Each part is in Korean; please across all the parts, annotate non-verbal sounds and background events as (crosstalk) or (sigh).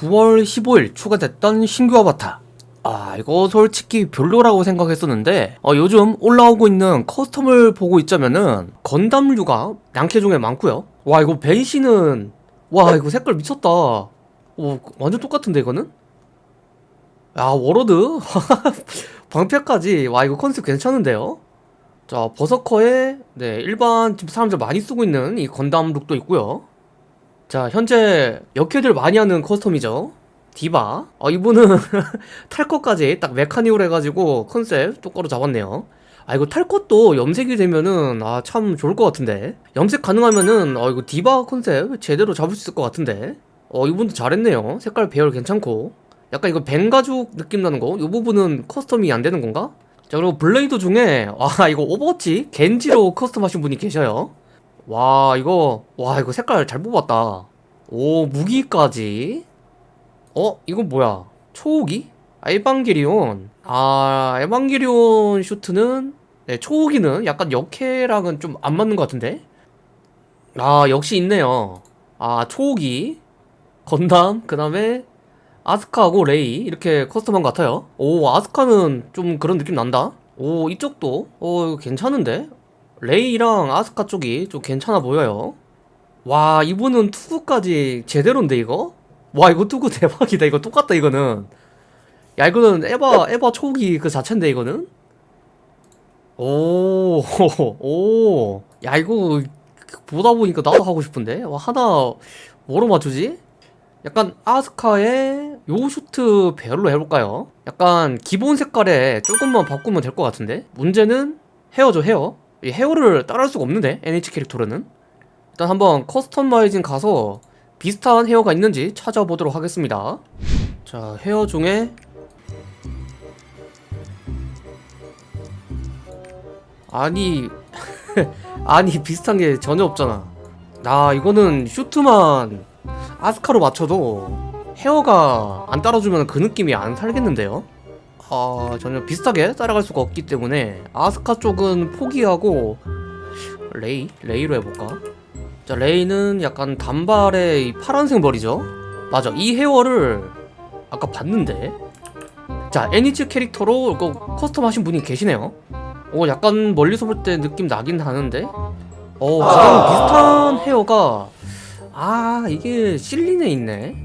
9월 15일 추가됐던 신규 아바타. 아 이거 솔직히 별로라고 생각했었는데 어, 요즘 올라오고 있는 custom을 보고 있자면은 건담류가 남캐 중에 많고요. 와 이거 밴시는 와 이거 색깔 미쳤다. 오 완전 똑같은데 이거는? 야 워로드? (laughs) 방패까지. 와 이거 컨셉 괜찮은데요? 자 버서커에 네 일반 지금 사람들 많이 쓰고 있는 이 건담 룩도 있고요 자 현재 역캐들 많이 하는 custom이죠. 디바. 어, 이분은 (laughs) 탈 것까지 딱 메카닉으로 해가지고 컨셉 똑바로 잡았네요. 아 이거 탈 것도 염색이 되면은 아 참 좋을 것 같은데. 염색 가능하면은 어 이거 디바 컨셉 제대로 잡을 수 있을 것 같은데. 어 이분도 잘했네요. 색깔 배열 괜찮고. 약간 이거 뱀가죽 느낌 나는 거이 부분은 custom이 안 되는 건가? 자 그리고 블레이드 중에 와 이거 오버워치 겐지로 custom 하신 분이 계셔요 와 이거 와 이거 색깔 잘 뽑았다. 오 무기까지? 어 이건 뭐야? 초호기? 아, 에반게리온. 아 에반게리온 슈트는? 네 초호기는 약간 역해랑은 좀 안 맞는 것 같은데? 아 역시 있네요. 아 초호기. 건담 그 다음에 아스카하고 레이. 이렇게 custom한 것 같아요. 오 아스카는 좀 그런 느낌 난다. 오 이쪽도? 어 괜찮은데 레이랑 아스카 쪽이 좀 괜찮아 보여요. 와 이분은 투구까지 제대로인데 이거? 와 이거 투구 (laughs) 대박이다. 이거 똑같다 이거는. 야 이거는 에바 에바 초기 그 자체인데 이거는? 오오야 (laughs) 이거 보다 보니까 나도 하고 싶은데? 와 하나 뭐로 맞추지? 약간 아스카의 요 슈트 배열로 해볼까요? 약간 기본 색깔에 조금만 바꾸면 될 것 같은데? 문제는 헤어죠 헤어 이 헤어를 따라할 수가 없는데 NH 캐릭터로는. 일단 한번 커스터마이징 가서 비슷한 헤어가 있는지 찾아보도록 하겠습니다. 자 헤어 중에 아니 (laughs) 아니 비슷한 게 전혀 없잖아. 나 이거는 슈트만 아스카로 맞춰도 헤어가 안 따라주면 그 느낌이 안 살겠는데요? 아 전혀 비슷하게 따라갈 수가 없기 때문에 아스카 쪽은 포기하고 레이? 레이로 해볼까? 자 레이는 약간 단발의 이 파란색 머리죠? 맞아 이 헤어를 아까 봤는데 자 애니츠 캐릭터로 custom 하신 분이 계시네요 오 약간 멀리서 볼 때 느낌 나긴 하는데 어 가장 비슷한 헤어가 아 이게 실린에 있네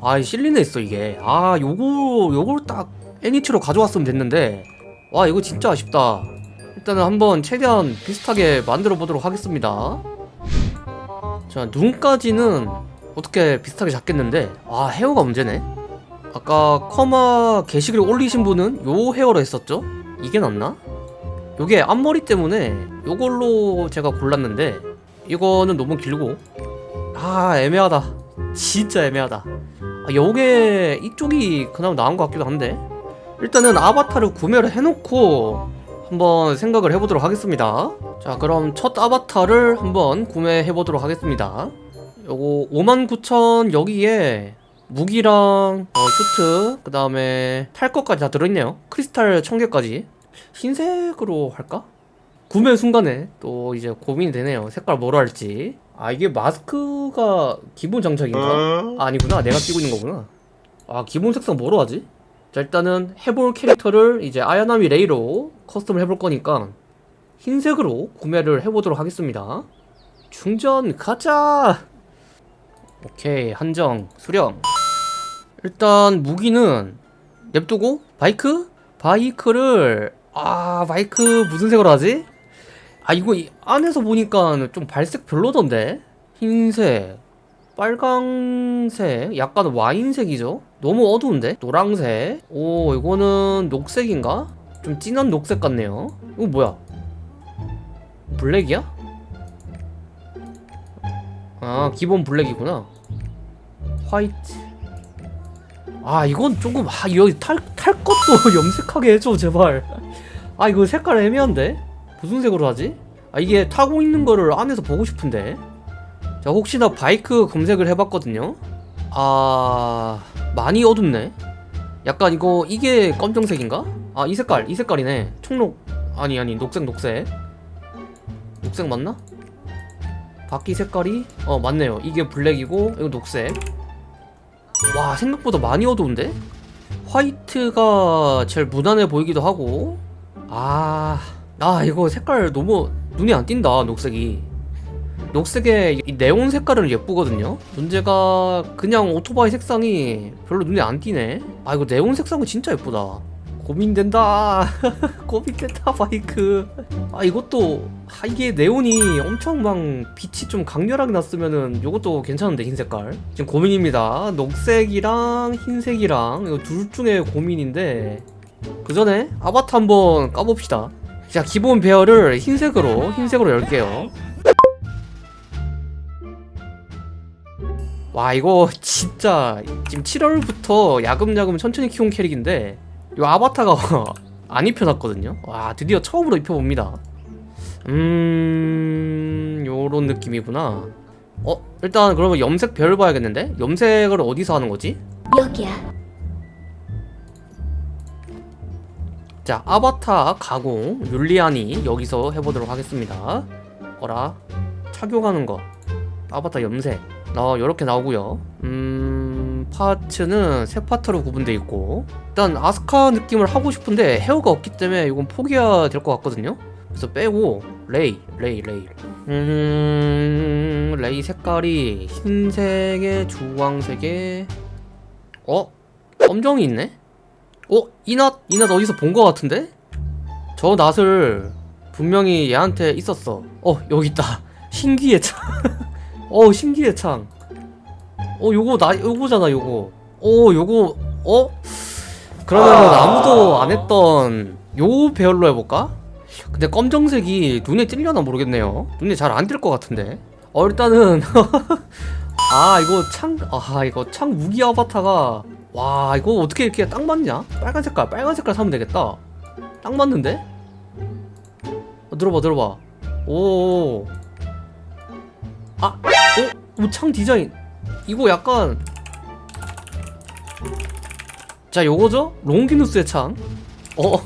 아 실린에 있어 이게 아 요거 요걸 딱 애니츠로 가져왔으면 됐는데 와 이거 진짜 아쉽다. 일단은 한번 최대한 비슷하게 만들어 보도록 하겠습니다. 자 눈까지는 어떻게 비슷하게 잡겠는데? 아 헤어가 문제네. 아까 커마 게시글 올리신 분은 요 헤어로 했었죠? 이게 낫나? 요게 앞머리 때문에 요걸로 제가 골랐는데 이거는 너무 길고. 아 애매하다. 진짜 애매하다. 아, 요게 이쪽이 그나마 나은 것 같기도 한데 일단은 아바타를 구매를 해놓고 한번 생각을 해보도록 하겠습니다. 자 그럼 첫 아바타를 한번 구매해보도록 하겠습니다. 요거 59,000 여기에 무기랑 어, 슈트 그 다음에 탈 것까지 다 들어있네요. 크리스탈 1000개까지. 흰색으로 할까? 구매 순간에 또 이제 고민이 되네요. 색깔 뭐로 할지. 아 이게 마스크가 기본 장착인가? 아, 아니구나. 내가 끼고 있는 거구나. 아 기본 색상 뭐로 하지? 자 일단은 해볼 캐릭터를 이제 아야나미 레이로 custom을 해볼 거니까 흰색으로 구매를 해보도록 하겠습니다. 충전 가자 오케이 한정 수령. 일단 무기는 냅두고 바이크? 바이크를 아 바이크 무슨 색으로 하지? 아 이거 이 안에서 보니까 좀 발색 별로던데? 흰색 빨강색 약간 와인색이죠? 너무 어두운데? 노랑색. 오 이거는 녹색인가? 좀 진한 녹색 같네요. 이거 뭐야? 블랙이야? 아 기본 블랙이구나. 화이트. 아 이건 조금 아 여기 탈, 탈 것도 (laughs) 염색하게 해줘 제발. 아 이거 색깔 애매한데? 무슨 색으로 하지? 아 이게 타고 있는 거를 안에서 보고 싶은데 자 혹시나 바이크 검색을 해봤거든요. 아 많이 어둡네. 약간 이거 이게 검정색인가? 아 이 색깔 이 색깔이네. 총록 아니 아니 녹색 녹색. 녹색 맞나? 바퀴 색깔이? 어 맞네요. 이게 블랙이고 이거 녹색. 와 생각보다 많이 어두운데? 화이트가 제일 무난해 보이기도 하고. 아... 아 이거 색깔 너무 눈이 안 띈다 녹색이 녹색의 이 네온 색깔은 예쁘거든요. 문제가 그냥 오토바이 색상이 별로 눈에 안 띄네. 아 이거 네온 색상은 진짜 예쁘다. 고민된다. (laughs) 고민된다 바이크. 아 이것도 아 이게 네온이 엄청 막 빛이 좀 강렬하게 났으면은 이것도 괜찮은데 흰 색깔. 지금 고민입니다. 녹색이랑 흰색이랑 이거 둘 중에 고민인데 그 전에 아바타 한번 까봅시다. 자 기본 배열을 흰색으로 흰색으로 열게요 와 이거 진짜 지금 7월부터 야금야금 천천히 키운 캐릭인데 이 아바타가 (laughs) 안 입혀놨거든요 와 드디어 처음으로 입혀봅니다 음... 요런 느낌이구나 어? 일단 그러면 염색 별 봐야겠는데? 염색을 어디서 하는 거지? 여기야. 자 아바타 가공 율리안이 여기서 해보도록 하겠습니다 어라 착용하는 거 아바타 염색 어 요렇게 나오고요 음 parts는 세 파트로 구분되어 있고 일단 아스카 느낌을 하고 싶은데 헤어가 없기 때문에 이건 포기해야 될 것 같거든요 그래서 빼고 레이 레이 레이 음 레이 색깔이 흰색에 주황색에 어? 검정이 있네? 어? 이 낫? 이낫 어디서 본 것 같은데? 저 낫을 분명히 얘한테 있었어 어 여기 있다 (laughs) 신기의 창 어 신기의 창어 요거 나 요거잖아 요거 어 요거 어? 그러면은 아무도 안 했던 요 배열로 해볼까? 근데 검정색이 눈에 찔려나 모르겠네요 눈에 잘 안 띌 것 같은데 어 일단은 (laughs) 아 이거 창 아 이거 창 무기 아바타가 와 이거 어떻게 이렇게 딱 맞냐? 빨간 색깔 빨간 색깔 사면 되겠다 딱 맞는데? 어, 들어봐 들어봐 오 아! 어? 어, 창 디자인 이거 약간 자 요거죠? 롱기누스의 창 어?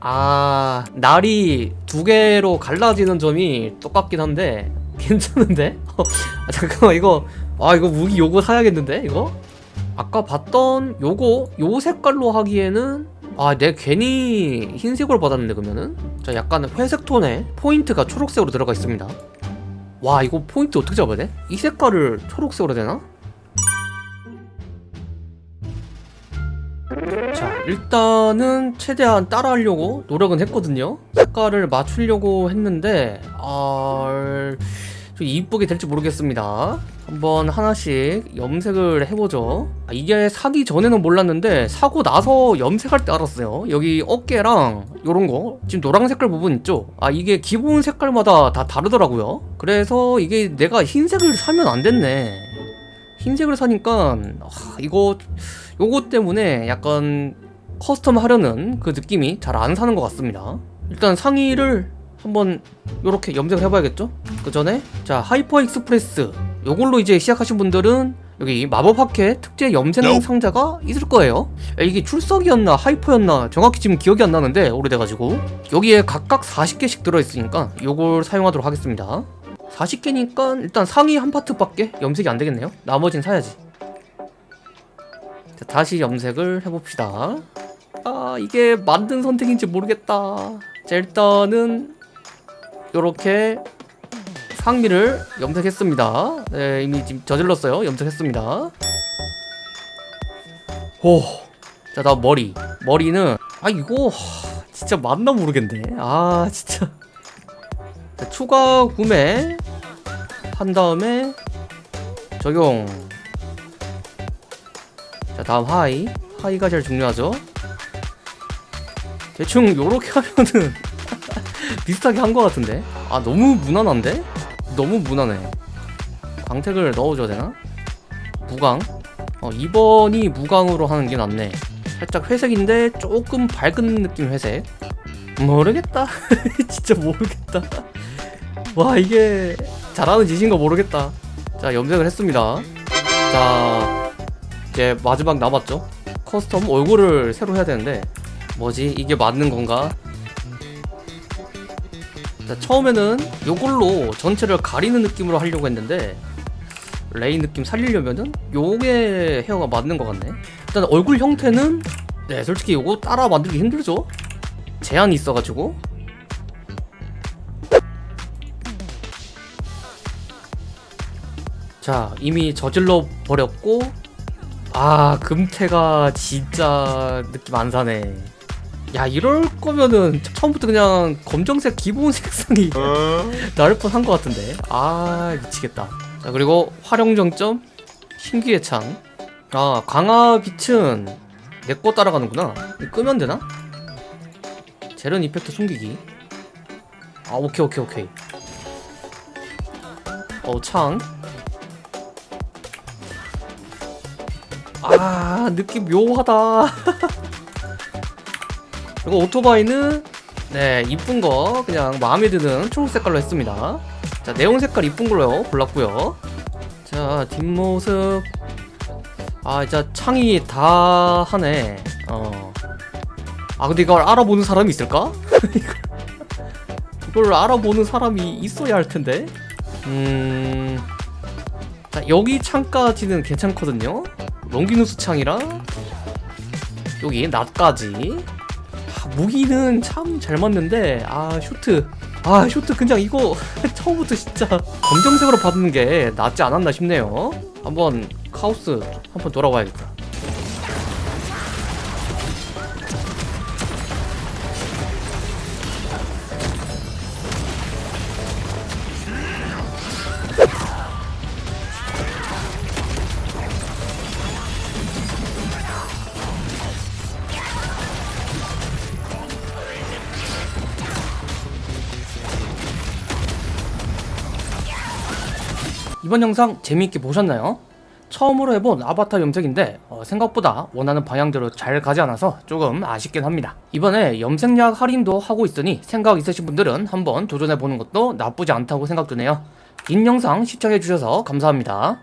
아 날이 두 개로 갈라지는 점이 똑같긴 한데 괜찮은데? (laughs) 어, 아, 잠깐만 이거 아 이거 무기 요거 사야겠는데 이거? 아까 봤던 요거 요 색깔로 하기에는 아 내 괜히 흰색으로 받았는데 그러면은 자 약간 회색 톤에 포인트가 초록색으로 들어가 있습니다 와 이거 포인트 어떻게 잡아야 돼? 이 색깔을 초록색으로 되나? 자 일단은 최대한 따라하려고 노력은 했거든요 색깔을 맞추려고 했는데 아... 좀 이쁘게 될지 모르겠습니다. 한번 하나씩 염색을 해보죠. 아, 이게 사기 전에는 몰랐는데 사고 나서 염색할 때 알았어요. 여기 어깨랑 요런거 지금 노란 색깔 부분 있죠? 아 이게 기본 색깔마다 다 다르더라고요. 그래서 이게 내가 흰색을 사면 안 됐네. 흰색을 사니까 아, 이거 요거 때문에 약간 custom 하려는 그 느낌이 잘 안 사는 것 같습니다. 일단 상의를 한번 요렇게 염색을 해봐야겠죠? 그 전에 자 하이퍼 익스프레스. 요걸로 이제 시작하신 분들은 여기 마법 파켓 특제 염색 상자가 있을 거예요. 야, 이게 출석이었나 하이퍼였나 정확히 지금 기억이 안 나는데 오래돼가지고. 여기에 각각 40개씩 들어있으니까 요걸 사용하도록 하겠습니다. 40개니까 일단 상의 한 파트밖에 염색이 안 되겠네요. 나머진 사야지. 자, 다시 염색을 해봅시다. 아 이게 만든 선택인지 모르겠다. 자 일단은 요렇게 상미를 염색했습니다. 네, 이미 지금 저질렀어요. 염색했습니다. 오. 자 다음 머리. 머리는 아 이거 하, 진짜 맞나 모르겠네. 아 진짜. 자, 추가 구매 한 다음에 적용. 자 다음 하이. 하이가 제일 중요하죠. 대충 요렇게 하면은 비슷하게 한 것 같은데? 아 너무 무난한데? 너무 무난해. 광택을 넣어줘야 되나? 무광? 어 2번이 무광으로 하는 게 낫네. 살짝 회색인데 조금 밝은 느낌 회색. 모르겠다. (laughs) 진짜 모르겠다. 와 이게 잘하는 짓인가 모르겠다. 자 염색을 했습니다. 자 이제 마지막 남았죠? custom 얼굴을 새로 해야 되는데 뭐지? 이게 맞는 건가? 자, 처음에는 요걸로 전체를 가리는 느낌으로 하려고 했는데 레이 느낌 살리려면은 요게 헤어가 맞는 것 같네. 일단 얼굴 형태는 네 솔직히 요거 따라 만들기 힘들죠? 제한이 있어가지고. 자 이미 저질러 버렸고 아 금태가 진짜 느낌 안 사네 야 이럴 거면은 처음부터 그냥 검정색 기본 (laughs) 색상이 나을 뻔한 것 같은데. 아 미치겠다. 자 그리고 활용 정점 신기의 창아 강화 빛은 내 거 따라가는구나. 끄면 되나? 재련 이펙트 숨기기. 아 오케이 오케이 오케이. 어창. 아 느낌 묘하다 (laughs) 그리고 오토바이는 네 이쁜 거 그냥 마음에 드는 초록 색깔로 했습니다. 자 내용 색깔 이쁜 걸로 골랐고요. 자 뒷모습. 아 진짜 창이 다 하네. 어아 근데 이걸 알아보는 사람이 있을까? (laughs) 이걸- 알아보는 사람이 있어야 할 텐데. 음... 자 여기 창까지는 괜찮거든요. 롱기누스 창이랑 여기 낫까지. 아, 무기는 참 잘 맞는데 아 슈트. 아 슈트 그냥 이거 (laughs) 처음부터 진짜 검정색으로 받는 게 낫지 않았나 싶네요. 한번 카오스 한번 돌아봐야겠다 이번 영상 재미있게 보셨나요? 처음으로 해본 아바타 염색인데 어, 생각보다 원하는 방향대로 잘 가지 않아서 조금 아쉽긴 합니다. 이번에 염색약 할인도 하고 있으니 생각 있으신 분들은 한번 도전해보는 것도 나쁘지 않다고 생각 드네요. 긴 영상 시청해주셔서 감사합니다